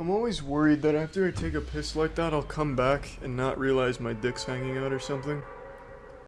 I'm always worried that after I take a piss like that, I'll come back and not realize my dick's hanging out or something.